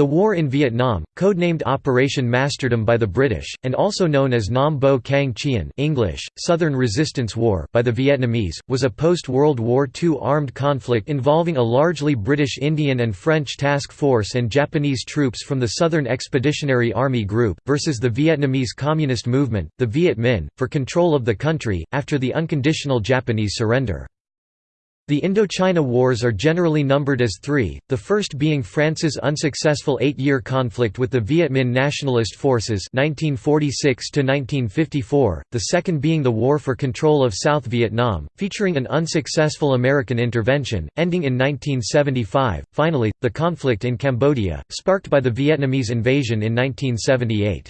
The war in Vietnam, codenamed Operation Masterdom by the British, and also known as Nam Bo Kang Chien English, Southern Resistance War by the Vietnamese, was a post-World War II armed conflict involving a largely British Indian and French task force and Japanese troops from the Southern Expeditionary Army Group, versus the Vietnamese Communist Movement, the Viet Minh, for control of the country, after the unconditional Japanese surrender. The Indochina Wars are generally numbered as three, the first being France's unsuccessful eight-year conflict with the Viet Minh Nationalist Forces 1946 the second being the War for Control of South Vietnam, featuring an unsuccessful American intervention, ending in 1975, finally, the conflict in Cambodia, sparked by the Vietnamese invasion in 1978.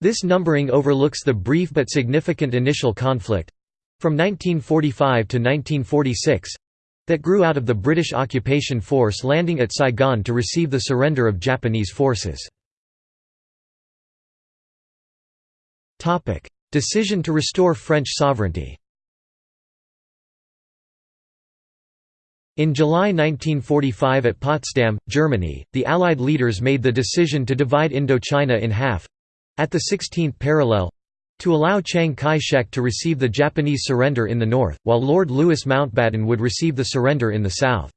This numbering overlooks the brief but significant initial conflict, from 1945 to 1946 that grew out of the British occupation force landing at Saigon to receive the surrender of Japanese forces. Decision to restore French sovereignty In July 1945 at Potsdam, Germany, the Allied leaders made the decision to divide Indochina in half—at the 16th parallel, to allow Chiang Kai-shek to receive the Japanese surrender in the north, while Lord Louis Mountbatten would receive the surrender in the south.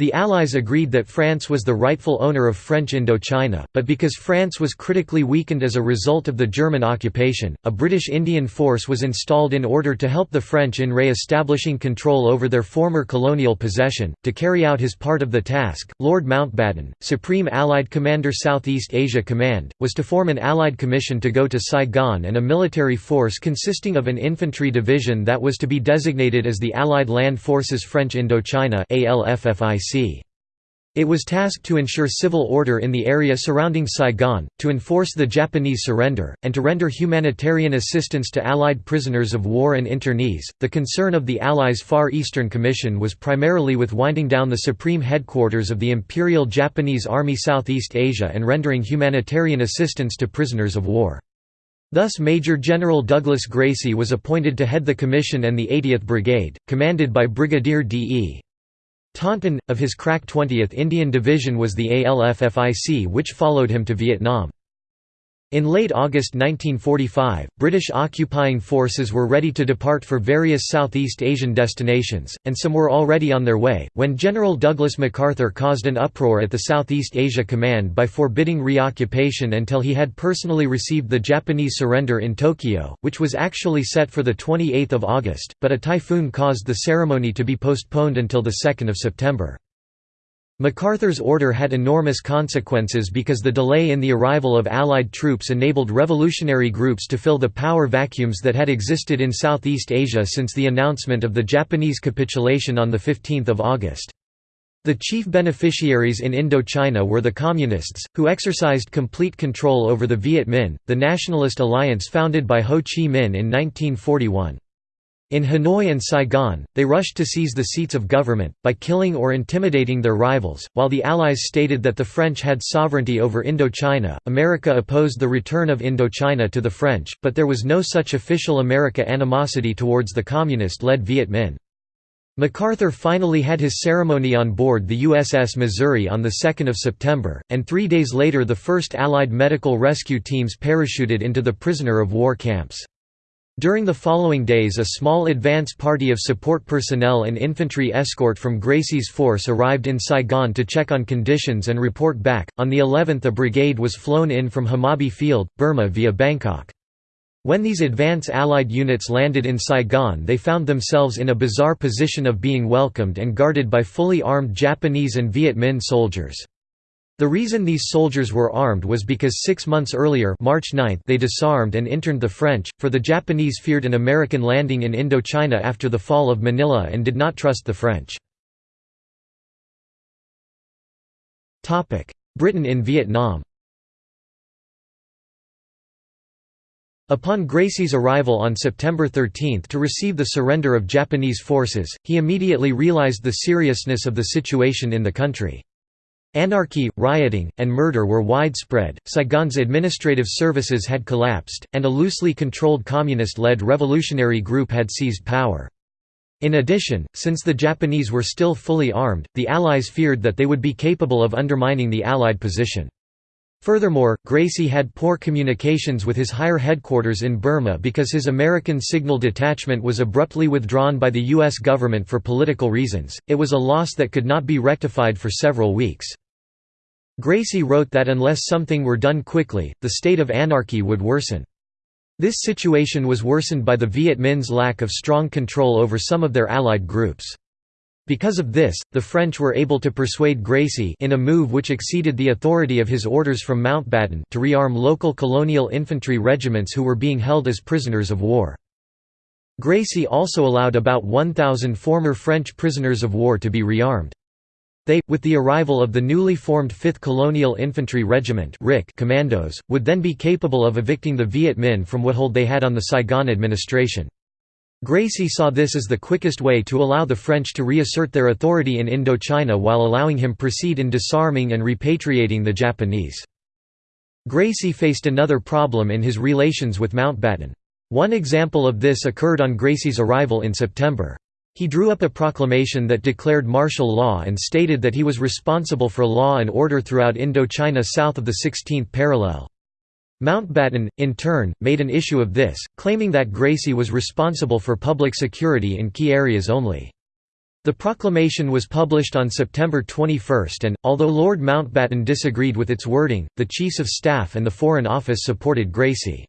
The Allies agreed that France was the rightful owner of French Indochina, but because France was critically weakened as a result of the German occupation, a British Indian force was installed in order to help the French in re-establishing control over their former colonial possession. To carry out his part of the task, Lord Mountbatten, Supreme Allied Commander Southeast Asia Command, was to form an Allied commission to go to Saigon and a military force consisting of an infantry division that was to be designated as the Allied Land Forces French Indochina ALFFIC. It was tasked to ensure civil order in the area surrounding Saigon, to enforce the Japanese surrender, and to render humanitarian assistance to Allied prisoners of war and internees. The concern of the Allies' Far Eastern Commission was primarily with winding down the supreme headquarters of the Imperial Japanese Army Southeast Asia and rendering humanitarian assistance to prisoners of war. Thus Major General Douglas Gracey was appointed to head the commission and the 80th Brigade, commanded by Brigadier D.E. Taunton, of his crack 20th Indian Division was the ALFFIC which followed him to Vietnam. In late August 1945, British occupying forces were ready to depart for various Southeast Asian destinations, and some were already on their way, when General Douglas MacArthur caused an uproar at the Southeast Asia Command by forbidding reoccupation until he had personally received the Japanese surrender in Tokyo, which was actually set for 28 August, but a typhoon caused the ceremony to be postponed until 2 September. MacArthur's order had enormous consequences because the delay in the arrival of Allied troops enabled revolutionary groups to fill the power vacuums that had existed in Southeast Asia since the announcement of the Japanese capitulation on 15 August. The chief beneficiaries in Indochina were the Communists, who exercised complete control over the Viet Minh, the nationalist alliance founded by Ho Chi Minh in 1941. In Hanoi and Saigon, they rushed to seize the seats of government, by killing or intimidating their rivals. While the Allies stated that the French had sovereignty over Indochina, America opposed the return of Indochina to the French, but there was no such official America animosity towards the Communist led Viet Minh. MacArthur finally had his ceremony on board the USS Missouri on 2 September, and three days later the first Allied medical rescue teams parachuted into the prisoner of war camps. During the following days a small advance party of support personnel and infantry escort from Gracey's force arrived in Saigon to check on conditions and report back. On the 11th a brigade was flown in from Hmawbi Field, Burma via Bangkok. When these advance Allied units landed in Saigon they found themselves in a bizarre position of being welcomed and guarded by fully armed Japanese and Viet Minh soldiers. The reason these soldiers were armed was because six months earlier March 9 they disarmed and interned the French, for the Japanese feared an American landing in Indochina after the fall of Manila and did not trust the French. Britain in Vietnam Upon Gracey's arrival on September 13 to receive the surrender of Japanese forces, he immediately realized the seriousness of the situation in the country. Anarchy, rioting, and murder were widespread, Saigon's administrative services had collapsed, and a loosely controlled communist-led revolutionary group had seized power. In addition, since the Japanese were still fully armed, the Allies feared that they would be capable of undermining the Allied position. Furthermore, Gracey had poor communications with his higher headquarters in Burma because his American signal detachment was abruptly withdrawn by the U.S. government for political reasons. It was a loss that could not be rectified for several weeks. Gracey wrote that unless something were done quickly, the state of anarchy would worsen. This situation was worsened by the Viet Minh's lack of strong control over some of their allied groups. Because of this, the French were able to persuade Gracey in a move which exceeded the authority of his orders from Mountbatten to rearm local colonial infantry regiments who were being held as prisoners of war. Gracey also allowed about 1,000 former French prisoners of war to be rearmed. They, with the arrival of the newly formed 5th Colonial Infantry Regiment commandos, would then be capable of evicting the Viet Minh from what hold they had on the Saigon administration. Gracey saw this as the quickest way to allow the French to reassert their authority in Indochina while allowing him proceed in disarming and repatriating the Japanese. Gracey faced another problem in his relations with Mountbatten. One example of this occurred on Gracey's arrival in September. He drew up a proclamation that declared martial law and stated that he was responsible for law and order throughout Indochina south of the 16th parallel. Mountbatten, in turn, made an issue of this, claiming that Gracey was responsible for public security in key areas only. The proclamation was published on September 21 and, although Lord Mountbatten disagreed with its wording, the Chiefs of Staff and the Foreign Office supported Gracey.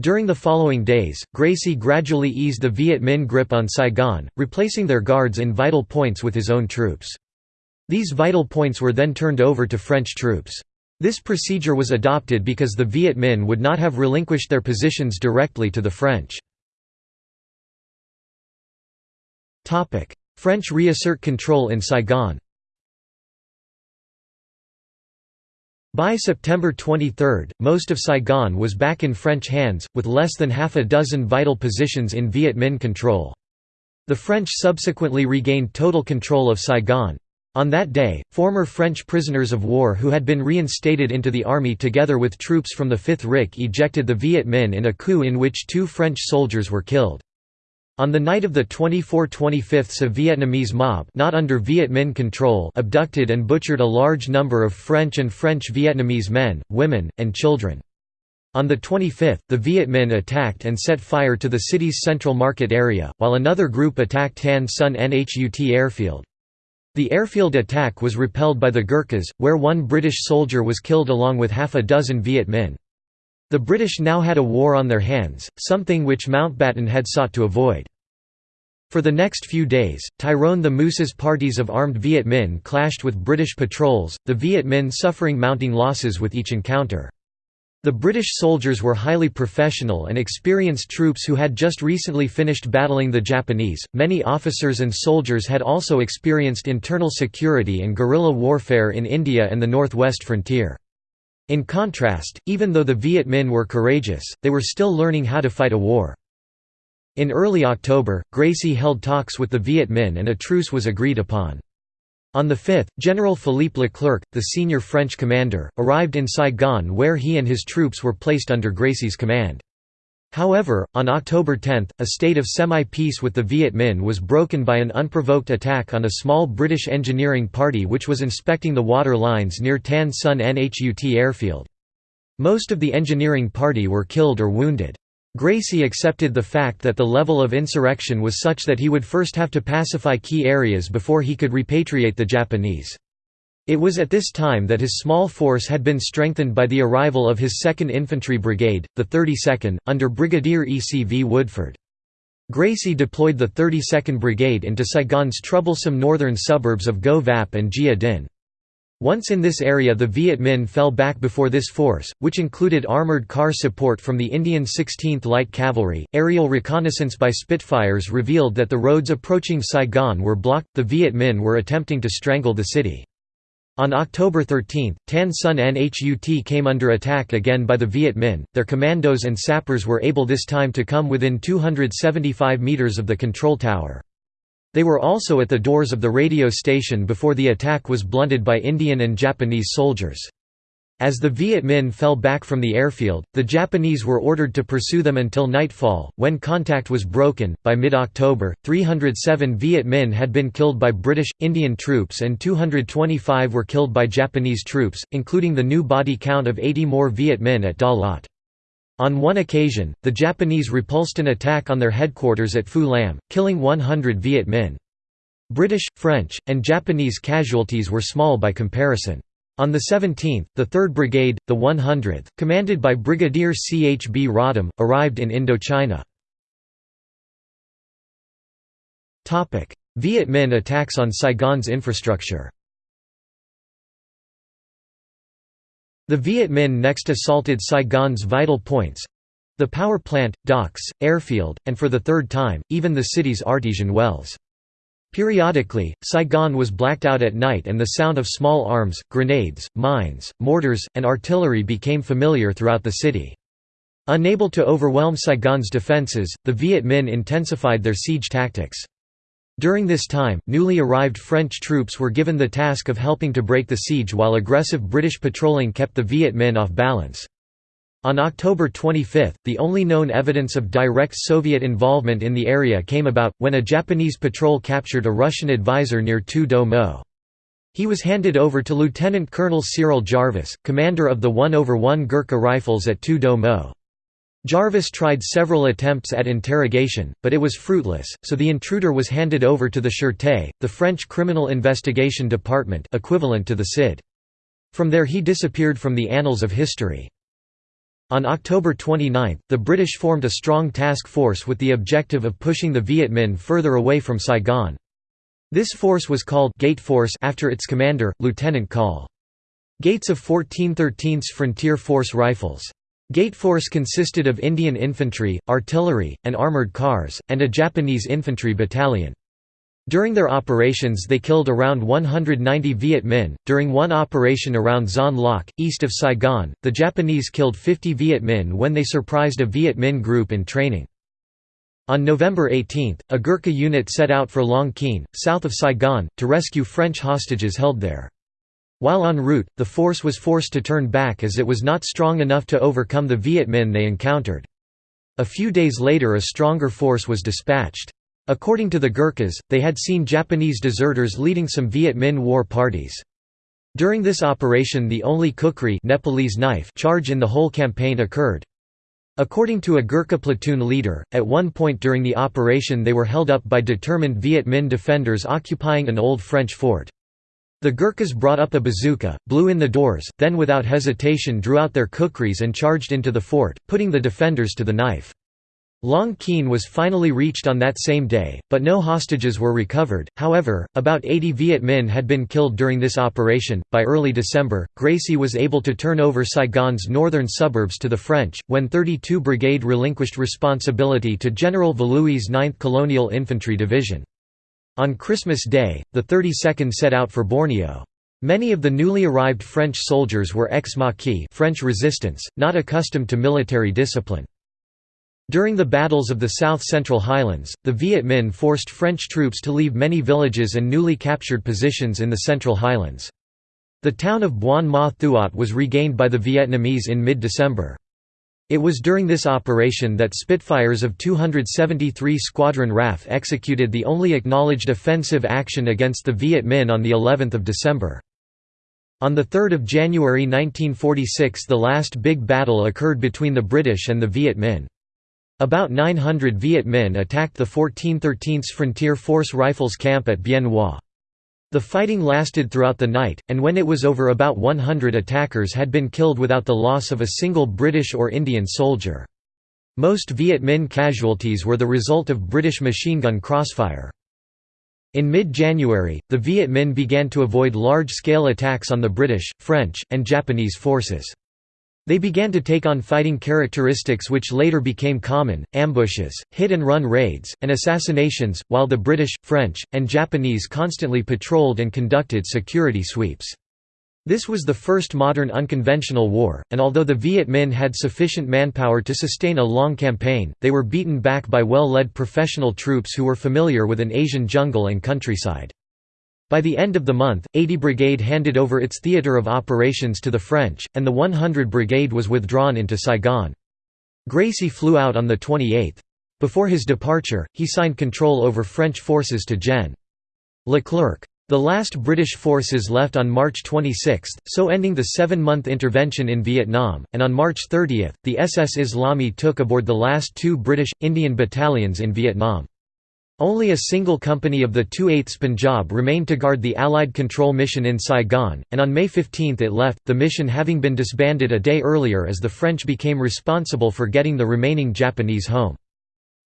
During the following days, Gracey gradually eased the Viet Minh grip on Saigon, replacing their guards in vital points with his own troops. These vital points were then turned over to French troops. This procedure was adopted because the Viet Minh would not have relinquished their positions directly to the French. French reassert control in Saigon By September 23, most of Saigon was back in French hands, with less than half a dozen vital positions in Viet Minh control. The French subsequently regained total control of Saigon. On that day, former French prisoners of war who had been reinstated into the army together with troops from the 5th RIC ejected the Viet Minh in a coup in which two French soldiers were killed. On the night of the 24-25th a Vietnamese mob not under Viet Minh control abducted and butchered a large number of French and French-Vietnamese men, women, and children. On the 25th, the Viet Minh attacked and set fire to the city's central market area, while another group attacked Tan Son Nhut airfield. The airfield attack was repelled by the Gurkhas, where one British soldier was killed along with half a dozen Viet Minh. The British now had a war on their hands, something which Mountbatten had sought to avoid. For the next few days, Tyrone the Moose's parties of armed Viet Minh clashed with British patrols, the Viet Minh suffering mounting losses with each encounter. The British soldiers were highly professional and experienced troops who had just recently finished battling the Japanese. Many officers and soldiers had also experienced internal security and guerrilla warfare in India and the northwest frontier. In contrast, even though the Viet Minh were courageous, they were still learning how to fight a war. In early October, Gracey held talks with the Viet Minh and a truce was agreed upon. On the 5th, General Philippe Leclerc, the senior French commander, arrived in Saigon where he and his troops were placed under Gracey's command. However, on October 10, a state of semi-peace with the Viet Minh was broken by an unprovoked attack on a small British engineering party which was inspecting the water lines near Tan Son Nhut airfield. Most of the engineering party were killed or wounded. Gracey accepted the fact that the level of insurrection was such that he would first have to pacify key areas before he could repatriate the Japanese. It was at this time that his small force had been strengthened by the arrival of his 2nd Infantry Brigade, the 32nd, under Brigadier E. C. V. Woodford. Gracey deployed the 32nd Brigade into Saigon's troublesome northern suburbs of Go Vap and Gia Dinh. Once in this area the Viet Minh fell back before this force, which included armoured car support from the Indian 16th Light Cavalry. Aerial reconnaissance by Spitfires revealed that the roads approaching Saigon were blocked, the Viet Minh were attempting to strangle the city. On October 13, Tan Son Nhut came under attack again by the Viet Minh, their commandos and sappers were able this time to come within 275 metres of the control tower. They were also at the doors of the radio station before the attack was blunted by Indian and Japanese soldiers. As the Viet Minh fell back from the airfield, the Japanese were ordered to pursue them until nightfall, when contact was broken. By mid October, 307 Viet Minh had been killed by British, Indian troops and 225 were killed by Japanese troops, including the new body count of 80 more Viet Minh at Da Lat. On one occasion, the Japanese repulsed an attack on their headquarters at Phu Lam, killing 100 Viet Minh. British, French, and Japanese casualties were small by comparison. On the 17th, the 3rd Brigade, the 100th, commanded by Brigadier C. H. B. Rodham, arrived in Indochina. Viet Minh attacks on Saigon's infrastructure The Viet Minh next assaulted Saigon's vital points—the power plant, docks, airfield, and for the third time, even the city's artesian wells. Periodically, Saigon was blacked out at night and the sound of small arms, grenades, mines, mortars, and artillery became familiar throughout the city. Unable to overwhelm Saigon's defences, the Viet Minh intensified their siege tactics. During this time, newly arrived French troops were given the task of helping to break the siege while aggressive British patrolling kept the Viet Minh off balance. On October 25, the only known evidence of direct Soviet involvement in the area came about, when a Japanese patrol captured a Russian advisor near Thu Dau Mot. He was handed over to Lieutenant Colonel Cyril Jarvis, commander of the 1 over 1 Gurkha Rifles at Thu Dau Mot. Jarvis tried several attempts at interrogation, but it was fruitless, so the intruder was handed over to the Sûreté, the French Criminal Investigation Department equivalent to the CID. From there he disappeared from the annals of history. On October 29, the British formed a strong task force with the objective of pushing the Viet Minh further away from Saigon. This force was called Gate Force after its commander, Lieutenant Col. Gates of 1413's Frontier Force Rifles. Gate Force consisted of Indian infantry, artillery, and armoured cars, and a Japanese infantry battalion. During their operations they killed around 190 Viet Minh. During one operation around Xuan Loc, east of Saigon, the Japanese killed 50 Viet Minh when they surprised a Viet Minh group in training. On November 18, a Gurkha unit set out for Long Kien, south of Saigon, to rescue French hostages held there. While en route, the force was forced to turn back as it was not strong enough to overcome the Viet Minh they encountered. A few days later a stronger force was dispatched. According to the Gurkhas, they had seen Japanese deserters leading some Viet Minh war parties. During this operation the only kukri Nepalese knife charge in the whole campaign occurred. According to a Gurkha platoon leader, at one point during the operation they were held up by determined Viet Minh defenders occupying an old French fort. The Gurkhas brought up a bazooka, blew in the doors, then without hesitation drew out their kukris and charged into the fort, putting the defenders to the knife. Long Kien was finally reached on that same day, but no hostages were recovered. However, about 80 Viet Minh had been killed during this operation. By early December, Gracey was able to turn over Saigon's northern suburbs to the French, when 32 Brigade relinquished responsibility to General Valluy's 9th Colonial Infantry Division. On Christmas Day, the 32nd set out for Borneo. Many of the newly arrived French soldiers were ex-Maquis French resistance, not accustomed to military discipline. During the battles of the south-central highlands, the Viet Minh forced French troops to leave many villages and newly captured positions in the central highlands. The town of Buon Ma Thuot was regained by the Vietnamese in mid-December. It was during this operation that Spitfires of 273 Squadron RAF executed the only acknowledged offensive action against the Viet Minh on the 11th of December. On 3 January 1946 the last big battle occurred between the British and the Viet Minh. About 900 Viet Minh attacked the 1413th Frontier Force Rifles camp at Bien Hoa. The fighting lasted throughout the night, and when it was over about 100 attackers had been killed without the loss of a single British or Indian soldier. Most Viet Minh casualties were the result of British machine gun crossfire. In mid-January, the Viet Minh began to avoid large-scale attacks on the British, French, and Japanese forces. They began to take on fighting characteristics which later became common, ambushes, hit-and-run raids, and assassinations, while the British, French, and Japanese constantly patrolled and conducted security sweeps. This was the first modern unconventional war, and although the Viet Minh had sufficient manpower to sustain a long campaign, they were beaten back by well-led professional troops who were familiar with an Asian jungle and countryside. By the end of the month, 80 Brigade handed over its theatre of operations to the French, and the 100 Brigade was withdrawn into Saigon. Gracey flew out on the 28th. Before his departure, he signed control over French forces to Gen. Leclerc. The last British forces left on March 26, so ending the seven-month intervention in Vietnam, and on March 30, the SS Islami took aboard the last two British, Indian battalions in Vietnam. Only a single company of the 2/8 Punjab remained to guard the Allied control mission in Saigon, and on May 15 it left, the mission having been disbanded a day earlier as the French became responsible for getting the remaining Japanese home.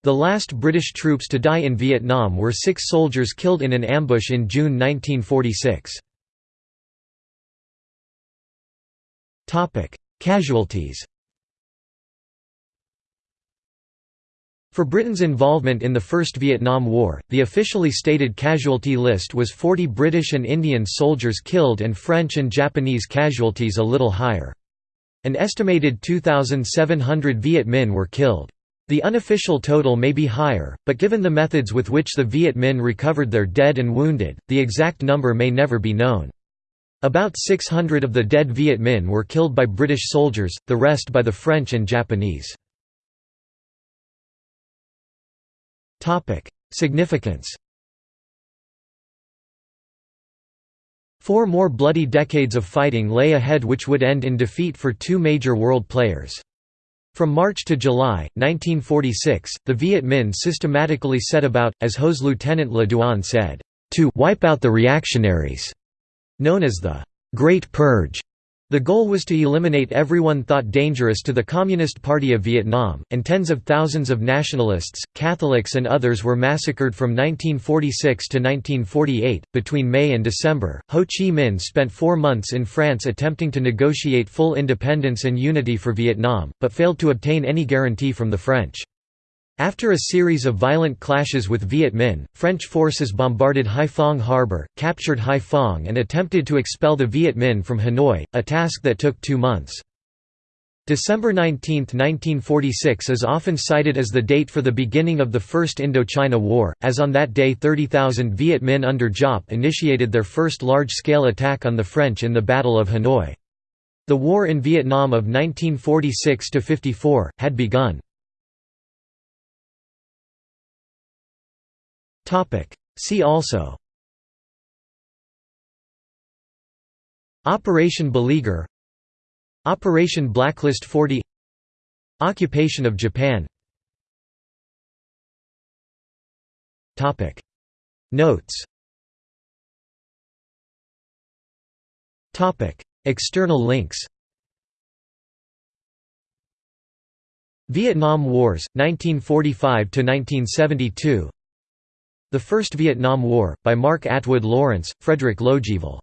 The last British troops to die in Vietnam were six soldiers killed in an ambush in June 1946. Casualties For Britain's involvement in the First Vietnam War, the officially stated casualty list was 40 British and Indian soldiers killed and French and Japanese casualties a little higher. An estimated 2,700 Viet Minh were killed. The unofficial total may be higher, but given the methods with which the Viet Minh recovered their dead and wounded, the exact number may never be known. About 600 of the dead Viet Minh were killed by British soldiers, the rest by the French and Japanese. Significance Four more bloody decades of fighting lay ahead which would end in defeat for two major world players. From March to July, 1946, the Viet Minh systematically set about, as HO's Lieutenant Le Duan said, to «wipe out the reactionaries», known as the «Great Purge». The goal was to eliminate everyone thought dangerous to the Communist Party of Vietnam, and tens of thousands of nationalists, Catholics, and others were massacred from 1946 to 1948. Between May and December, Ho Chi Minh spent four months in France attempting to negotiate full independence and unity for Vietnam, but failed to obtain any guarantee from the French. After a series of violent clashes with Viet Minh, French forces bombarded Haiphong harbor, captured Haiphong and attempted to expel the Viet Minh from Hanoi, a task that took two months. December 19, 1946 is often cited as the date for the beginning of the First Indochina War, as on that day 30,000 Viet Minh under Giap initiated their first large-scale attack on the French in the Battle of Hanoi. The war in Vietnam of 1946–54, had begun. See also. Operation Beleaguer. Operation Blacklist 40 Occupation of Japan. Notes. External links. Vietnam Wars, 1945–1972 the First Vietnam War, by Mark Atwood Lawrence, Fredrik Logevall